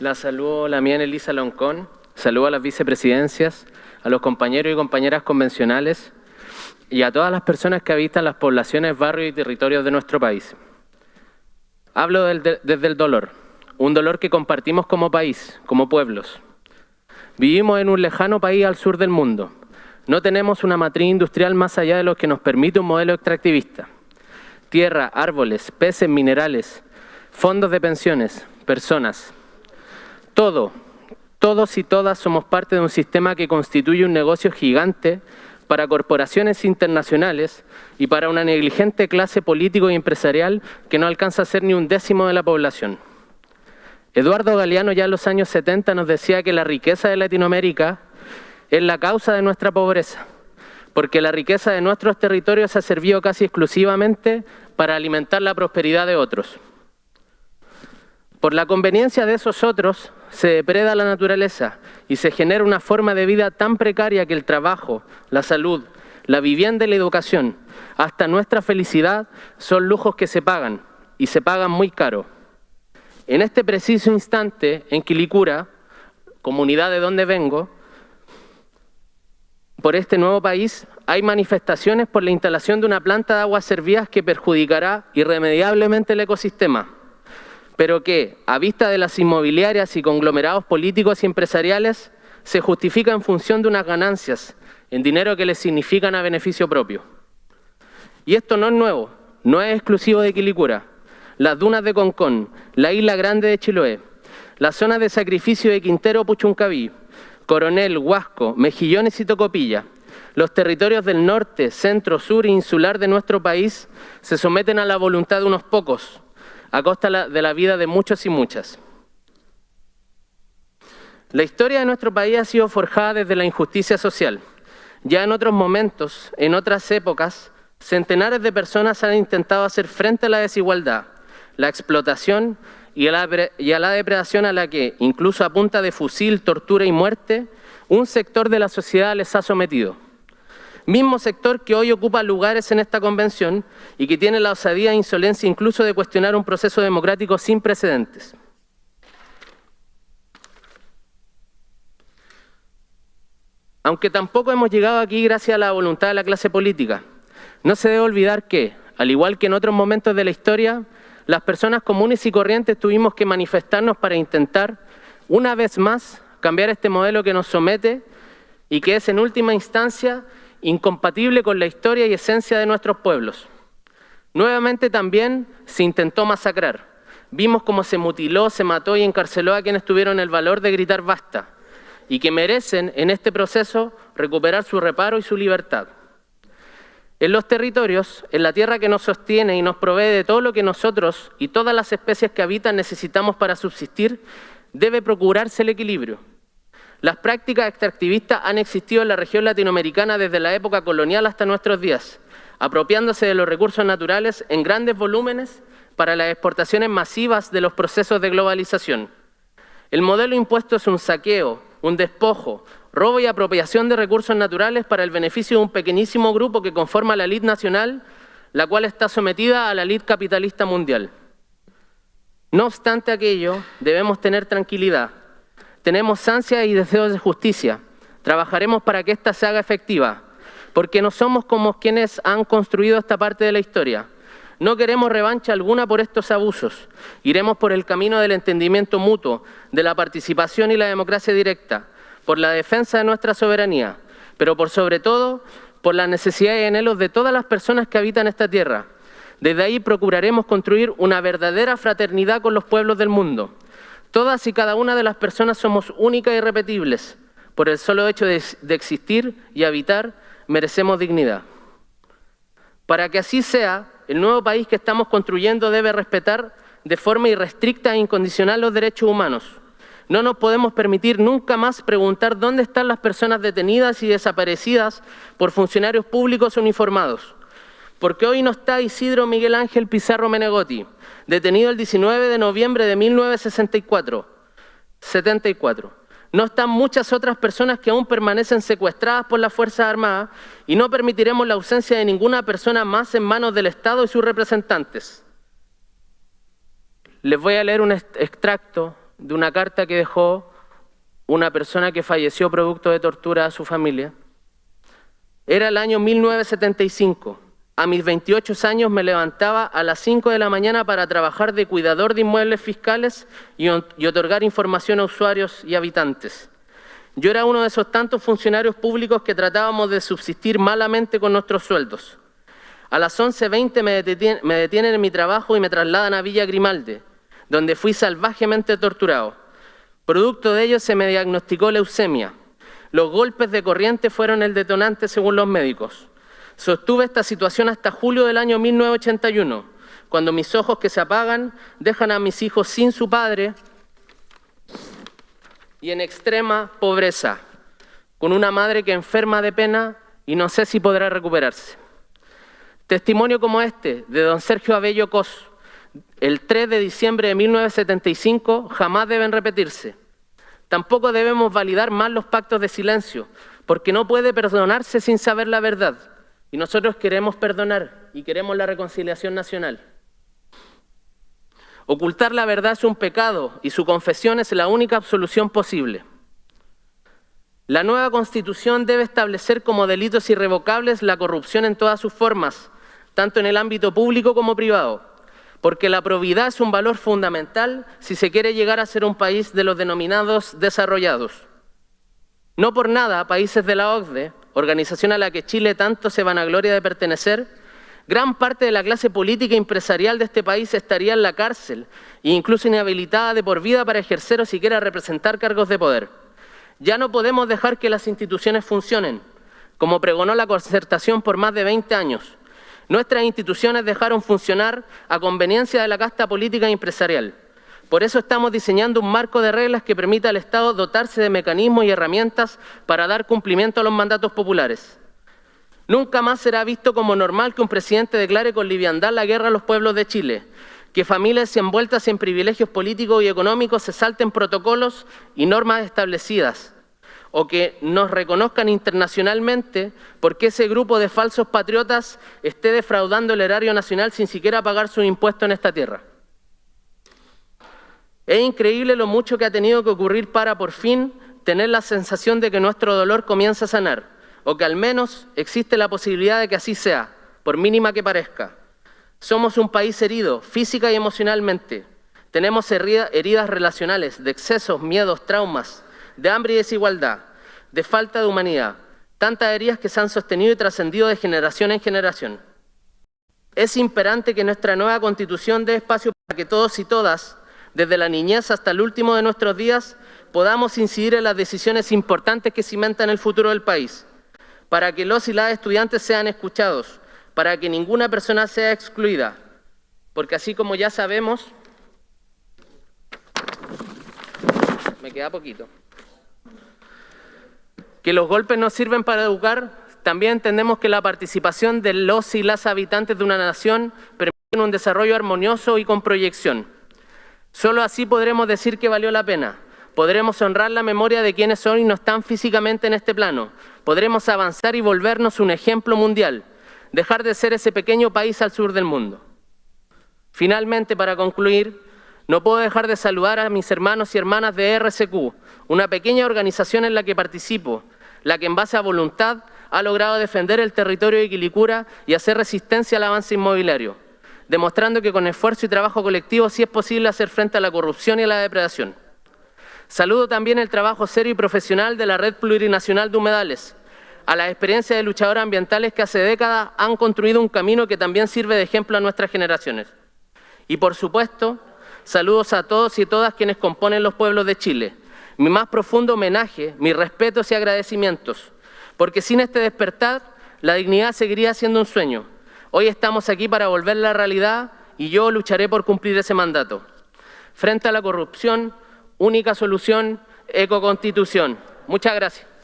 La saludo la mía Elisa Loncón, saludo a las vicepresidencias, a los compañeros y compañeras convencionales y a todas las personas que habitan las poblaciones, barrios y territorios de nuestro país. Hablo desde el dolor, un dolor que compartimos como país, como pueblos. Vivimos en un lejano país al sur del mundo. No tenemos una matriz industrial más allá de lo que nos permite un modelo extractivista. Tierra, árboles, peces, minerales, fondos de pensiones, personas. Todo, todos y todas somos parte de un sistema que constituye un negocio gigante para corporaciones internacionales y para una negligente clase político y empresarial que no alcanza a ser ni un décimo de la población. Eduardo Galeano ya en los años 70 nos decía que la riqueza de Latinoamérica es la causa de nuestra pobreza, porque la riqueza de nuestros territorios ha servido casi exclusivamente para alimentar la prosperidad de otros. Por la conveniencia de esos otros, se depreda la naturaleza y se genera una forma de vida tan precaria que el trabajo, la salud, la vivienda y la educación, hasta nuestra felicidad, son lujos que se pagan, y se pagan muy caro. En este preciso instante, en Quilicura, comunidad de donde vengo, por este nuevo país, hay manifestaciones por la instalación de una planta de aguas servidas que perjudicará irremediablemente el ecosistema pero que, a vista de las inmobiliarias y conglomerados políticos y empresariales, se justifica en función de unas ganancias en dinero que les significan a beneficio propio. Y esto no es nuevo, no es exclusivo de Quilicura. Las dunas de Concón, la isla grande de Chiloé, las zonas de sacrificio de Quintero Puchuncaví, Coronel, Huasco, Mejillones y Tocopilla, los territorios del norte, centro, sur e insular de nuestro país se someten a la voluntad de unos pocos, a costa de la vida de muchos y muchas. La historia de nuestro país ha sido forjada desde la injusticia social. Ya en otros momentos, en otras épocas, centenares de personas han intentado hacer frente a la desigualdad, la explotación y a la, depredación a la que, incluso a punta de fusil, tortura y muerte, un sector de la sociedad les ha sometido mismo sector que hoy ocupa lugares en esta convención y que tiene la osadía e insolencia incluso de cuestionar un proceso democrático sin precedentes. Aunque tampoco hemos llegado aquí gracias a la voluntad de la clase política, no se debe olvidar que, al igual que en otros momentos de la historia, las personas comunes y corrientes tuvimos que manifestarnos para intentar, una vez más, cambiar este modelo que nos somete y que es en última instancia incompatible con la historia y esencia de nuestros pueblos. Nuevamente también se intentó masacrar. Vimos cómo se mutiló, se mató y encarceló a quienes tuvieron el valor de gritar basta y que merecen en este proceso recuperar su reparo y su libertad. En los territorios, en la tierra que nos sostiene y nos provee de todo lo que nosotros y todas las especies que habitan necesitamos para subsistir, debe procurarse el equilibrio. Las prácticas extractivistas han existido en la región latinoamericana desde la época colonial hasta nuestros días, apropiándose de los recursos naturales en grandes volúmenes para las exportaciones masivas de los procesos de globalización. El modelo impuesto es un saqueo, un despojo, robo y apropiación de recursos naturales para el beneficio de un pequeñísimo grupo que conforma la elite nacional, la cual está sometida a la elite capitalista mundial. No obstante aquello, debemos tener tranquilidad, tenemos ansia y deseos de justicia. Trabajaremos para que ésta se haga efectiva, porque no somos como quienes han construido esta parte de la historia. No queremos revancha alguna por estos abusos. Iremos por el camino del entendimiento mutuo, de la participación y la democracia directa, por la defensa de nuestra soberanía, pero por sobre todo por la necesidad y anhelos de todas las personas que habitan esta tierra. Desde ahí procuraremos construir una verdadera fraternidad con los pueblos del mundo, Todas y cada una de las personas somos únicas y repetibles. Por el solo hecho de, existir y habitar, merecemos dignidad. Para que así sea, el nuevo país que estamos construyendo debe respetar de forma irrestricta e incondicional los derechos humanos. No nos podemos permitir nunca más preguntar dónde están las personas detenidas y desaparecidas por funcionarios públicos uniformados. Porque hoy no está Isidro Miguel Ángel Pizarro Menegotti, detenido el 19 de noviembre de 1964. 74. No están muchas otras personas que aún permanecen secuestradas por las Fuerzas Armadas y no permitiremos la ausencia de ninguna persona más en manos del Estado y sus representantes. Les voy a leer un extracto de una carta que dejó una persona que falleció producto de tortura a su familia. Era el año 1975. A mis 28 años me levantaba a las 5 de la mañana para trabajar de cuidador de inmuebles fiscales y, otorgar información a usuarios y habitantes. Yo era uno de esos tantos funcionarios públicos que tratábamos de subsistir malamente con nuestros sueldos. A las 11.20 me, me detienen en mi trabajo y me trasladan a Villa Grimalde, donde fui salvajemente torturado. Producto de ello se me diagnosticó leucemia. Los golpes de corriente fueron el detonante según los médicos. Sostuve esta situación hasta julio del año 1981, cuando mis ojos que se apagan dejan a mis hijos sin su padre y en extrema pobreza, con una madre que enferma de pena y no sé si podrá recuperarse. Testimonio como este de don Sergio Abello Cos, el 3 de diciembre de 1975, jamás deben repetirse. Tampoco debemos validar más los pactos de silencio, porque no puede perdonarse sin saber la verdad. Y nosotros queremos perdonar y queremos la reconciliación nacional. Ocultar la verdad es un pecado y su confesión es la única absolución posible. La nueva Constitución debe establecer como delitos irrevocables la corrupción en todas sus formas, tanto en el ámbito público como privado, porque la probidad es un valor fundamental si se quiere llegar a ser un país de los denominados desarrollados. No por nada, países de la OCDE, organización a la que Chile tanto se vanagloria de pertenecer, gran parte de la clase política y empresarial de este país estaría en la cárcel e incluso inhabilitada de por vida para ejercer o siquiera representar cargos de poder. Ya no podemos dejar que las instituciones funcionen, como pregonó la concertación por más de 20 años. Nuestras instituciones dejaron funcionar a conveniencia de la casta política y empresarial. Por eso estamos diseñando un marco de reglas que permita al Estado dotarse de mecanismos y herramientas para dar cumplimiento a los mandatos populares. Nunca más será visto como normal que un presidente declare con liviandad la guerra a los pueblos de Chile, que familias envueltas en privilegios políticos y económicos se salten protocolos y normas establecidas, o que nos reconozcan internacionalmente porque ese grupo de falsos patriotas esté defraudando el erario nacional sin siquiera pagar su impuesto en esta tierra. Es increíble lo mucho que ha tenido que ocurrir para por fin tener la sensación de que nuestro dolor comienza a sanar o que al menos existe la posibilidad de que así sea, por mínima que parezca. Somos un país herido, física y emocionalmente. Tenemos heridas relacionales, de excesos, miedos, traumas, de hambre y desigualdad, de falta de humanidad. Tantas heridas que se han sostenido y trascendido de generación en generación. Es imperante que nuestra nueva constitución dé espacio para que todos y todas, desde la niñez hasta el último de nuestros días, podamos incidir en las decisiones importantes que cimentan el futuro del país para que los y las estudiantes sean escuchados, para que ninguna persona sea excluida, porque así como ya sabemos, me queda poquito, que los golpes no sirven para educar, también entendemos que la participación de los y las habitantes de una nación permite un desarrollo armonioso y con proyección. Solo así podremos decir que valió la pena, podremos honrar la memoria de quienes son y no están físicamente en este plano, podremos avanzar y volvernos un ejemplo mundial, dejar de ser ese pequeño país al sur del mundo. Finalmente, para concluir, no puedo dejar de saludar a mis hermanos y hermanas de RCQ, una pequeña organización en la que participo, la que en base a voluntad ha logrado defender el territorio de Quilicura y hacer resistencia al avance inmobiliario, demostrando que con esfuerzo y trabajo colectivo sí es posible hacer frente a la corrupción y a la depredación. Saludo también el trabajo serio y profesional de la Red Plurinacional de Humedales, a la experiencia de luchadores ambientales que hace décadas han construido un camino que también sirve de ejemplo a nuestras generaciones. Y por supuesto, saludos a todos y todas quienes componen los pueblos de Chile. Mi más profundo homenaje, mis respetos y agradecimientos, porque sin este despertar, la dignidad seguiría siendo un sueño. Hoy estamos aquí para volver la realidad y yo lucharé por cumplir ese mandato. Frente a la corrupción, única solución, ecoconstitución. Muchas gracias.